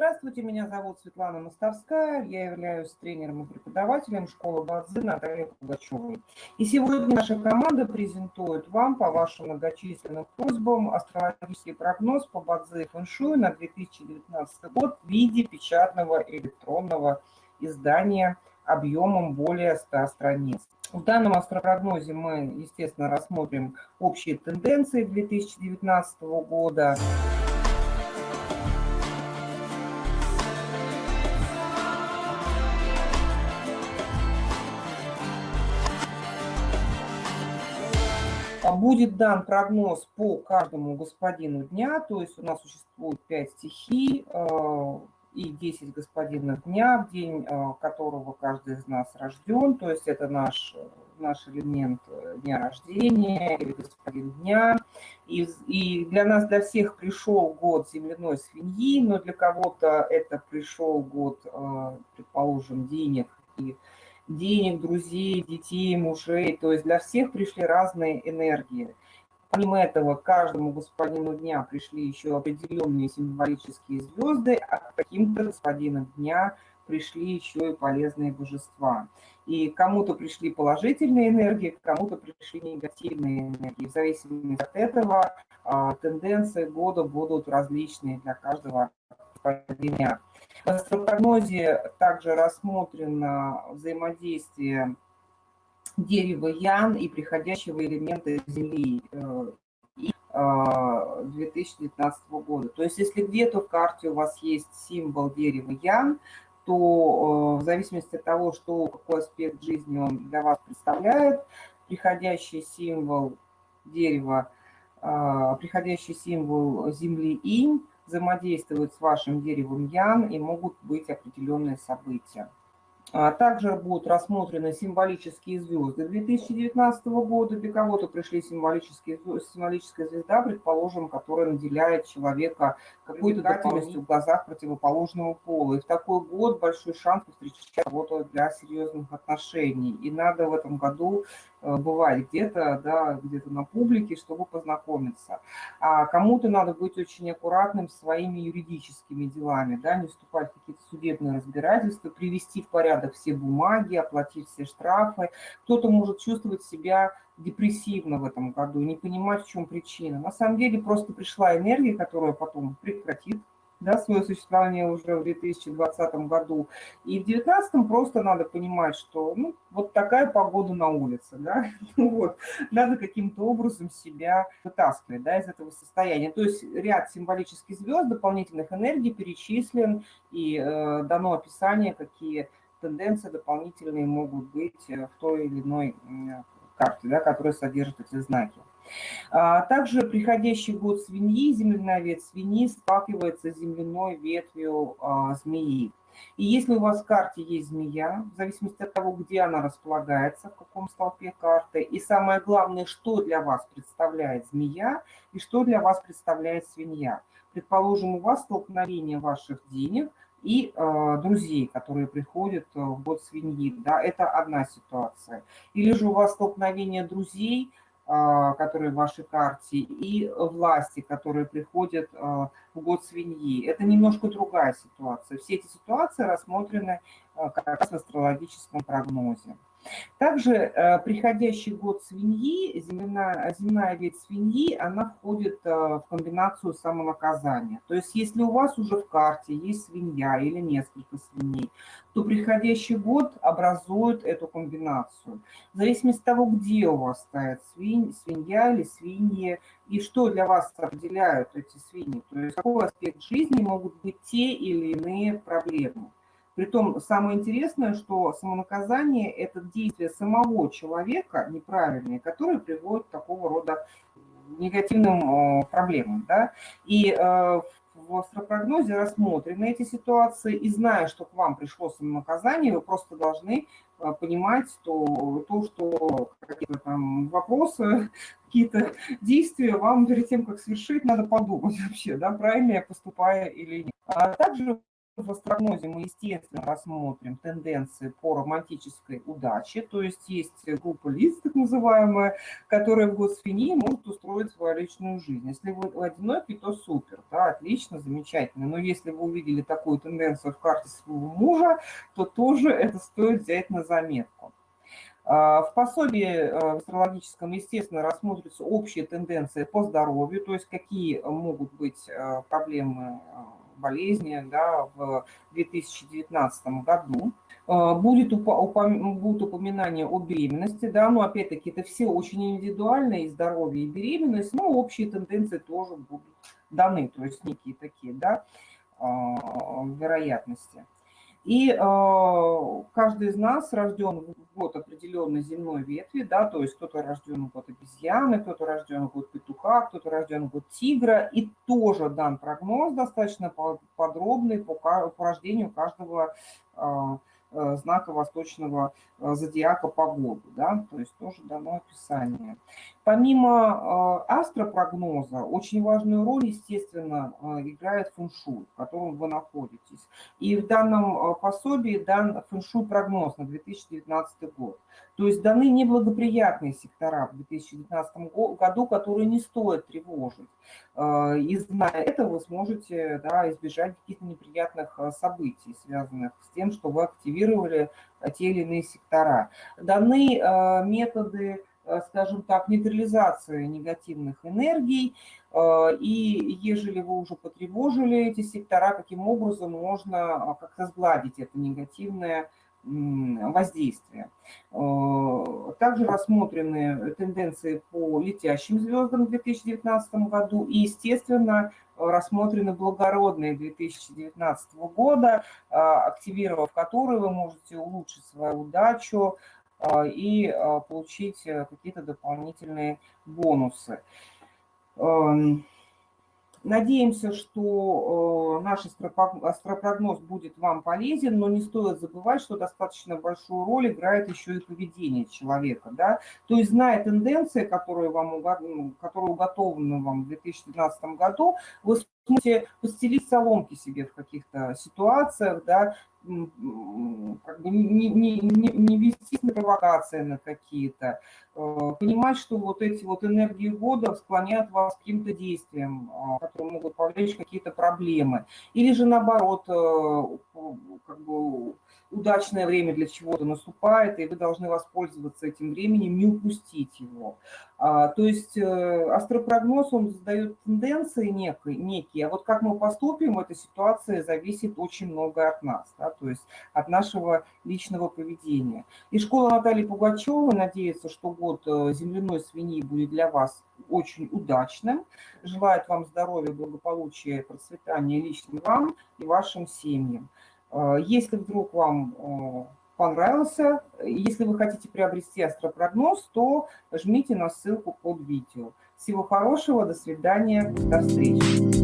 Здравствуйте, меня зовут Светлана Мостовская, я являюсь тренером и преподавателем школы Бадзи Натальи Пугачевой. И сегодня наша команда презентует вам по вашим многочисленным просьбам астрологический прогноз по Бадзи фэншуй на 2019 год в виде печатного электронного издания объемом более 100 страниц. В данном астропрогнозе мы, естественно, рассмотрим общие тенденции 2019 года. Будет дан прогноз по каждому господину дня, то есть у нас существует 5 стихий э, и 10 господинов дня, в день э, которого каждый из нас рожден, то есть это наш, наш элемент э, дня рождения или господин дня. И, и для нас, для всех пришел год земляной свиньи, но для кого-то это пришел год, предположим, денег и денег, друзей, детей, мужей. То есть для всех пришли разные энергии. Помимо этого, каждому господину дня пришли еще определенные символические звезды, а к каким-то господинам дня пришли еще и полезные божества. И кому-то пришли положительные энергии, кому-то пришли негативные энергии. В зависимости от этого а, тенденции года будут различные для каждого господина. В астропрогнозе также рассмотрено взаимодействие дерева Ян и приходящего элемента Земли 2019 э, года. То есть если где-то в карте у вас есть символ дерева Ян, то э, в зависимости от того, что, какой аспект жизни он для вас представляет, приходящий символ дерева, э, приходящий символ Земли Инь взаимодействуют с вашим деревом Ян и могут быть определенные события. А также будут рассмотрены символические звезды 2019 года. Для кого-то пришли символические, символическая звезда, предположим, которая наделяет человека какой-то готовностью в глазах противоположного пола. И в такой год большой шанс встречать кого-то для серьезных отношений. И надо в этом году бывать где-то, да, где-то на публике, чтобы познакомиться. А кому-то надо быть очень аккуратным своими юридическими делами, да, не вступать в какие-то судебные разбирательства, привести в порядок все бумаги, оплатить все штрафы. Кто-то может чувствовать себя депрессивно в этом году, не понимать, в чем причина. На самом деле просто пришла энергия, которая потом прекратит да, свое существование уже в 2020 году. И в 2019 просто надо понимать, что ну, вот такая погода на улице, да, ну вот, надо каким-то образом себя вытаскивать да, из этого состояния. То есть ряд символических звезд, дополнительных энергий перечислен и э, дано описание, какие тенденции дополнительные могут быть в той или иной карте, да, которая содержит эти знаки. А, также приходящий год свиньи, земляная ветвь свиньи сталкивается с земляной ветвью а, змеи. И если у вас в карте есть змея, в зависимости от того, где она располагается, в каком столпе карты, и самое главное, что для вас представляет змея и что для вас представляет свинья. Предположим, у вас столкновение ваших денег и э, друзей, которые приходят в год свиньи. Да, это одна ситуация. Или же у вас столкновение друзей – которые в вашей карте, и власти, которые приходят а, в год свиньи. Это немножко другая ситуация. Все эти ситуации рассмотрены а, как раз в астрологическом прогнозе. Также э, приходящий год свиньи, земная, земная ветвь свиньи, она входит э, в комбинацию самонаказания. То есть если у вас уже в карте есть свинья или несколько свиней, то приходящий год образует эту комбинацию. В зависимости от того, где у вас стоит свинь, свинья или свиньи, и что для вас определяют эти свиньи, то есть какой аспект жизни могут быть те или иные проблемы. Притом самое интересное, что самонаказание – это действие самого человека неправильное, которое приводит к такого рода негативным э, проблемам. Да? И э, в астропрогнозе рассмотрены эти ситуации, и зная, что к вам пришло самонаказание, вы просто должны э, понимать то, то что какие-то там вопросы, какие-то действия вам перед тем, как совершить, надо подумать вообще, да, правильно я поступаю или нет. А также в астрогнозе мы, естественно, рассмотрим тенденции по романтической удаче, то есть есть группа лиц, так называемая, которая в год свиньи может устроить свою личную жизнь. Если вы одинокий, то супер, да, отлично, замечательно. Но если вы увидели такую тенденцию в карте своего мужа, то тоже это стоит взять на заметку. А, в пособии э, астрологическом, естественно, рассмотрятся общие тенденции по здоровью, то есть какие могут быть э, проблемы э, болезни да, в 2019 году. Будет упом... будут упоминания о беременности, да, но опять-таки это все очень индивидуально, и здоровье, и беременность, но общие тенденции тоже будут даны, то есть некие такие, да, вероятности. И э, каждый из нас рожден в год определенной земной ветви, да, то есть кто-то рожден в год обезьяны, кто-то рожден в год петуха, кто-то рожден в год тигра, и тоже дан прогноз достаточно подробный по, по рождению каждого э, Э, знака восточного э, зодиака погоду, да, то есть тоже дано описание. Помимо э, астропрогноза, очень важную роль, естественно, играет фэншуй, в котором вы находитесь. И в данном пособии дан фэншуй прогноз на 2019 год. То есть даны неблагоприятные сектора в 2019 году, которые не стоит тревожить. И зная это, вы сможете да, избежать каких-то неприятных событий, связанных с тем, что вы активировали те или иные сектора. Даны методы, скажем так, нейтрализации негативных энергий, и ежели вы уже потревожили эти сектора, каким образом можно как-то сгладить это негативное воздействия. Э, также рассмотрены тенденции по летящим звездам в 2019 году и, естественно, рассмотрены благородные 2019 года, э, активировав которые вы можете улучшить свою удачу э, и получить какие-то дополнительные бонусы. Эм, Надеемся, что э, наш астропрогноз будет вам полезен, но не стоит забывать, что достаточно большую роль играет еще и поведение человека. Да? То есть, зная тенденции, которые, вам, которые уготованы вам в 2019 году, вы сможете постелить соломки себе в каких-то ситуациях, да, как бы не, не, не, не вестись на провокации на какие-то, э, понимать, что вот эти вот энергии года склоняют вас к каким-то действиям, э, которые могут повлечь какие-то проблемы. Или же наоборот, э, как бы удачное время для чего-то наступает, и вы должны воспользоваться этим временем, не упустить его. А, то есть астропрогноз, он задает тенденции некие, некие, а вот как мы поступим в этой ситуации зависит очень много от нас. Да? то есть от нашего личного поведения. И школа Натальи Пугачевой надеется, что год э, земляной свиньи будет для вас очень удачным. Желает вам здоровья, благополучия, процветания лично вам и вашим семьям. Э, если вдруг вам э, понравился, если вы хотите приобрести астропрогноз, то жмите на ссылку под видео. Всего хорошего, до свидания, до встречи.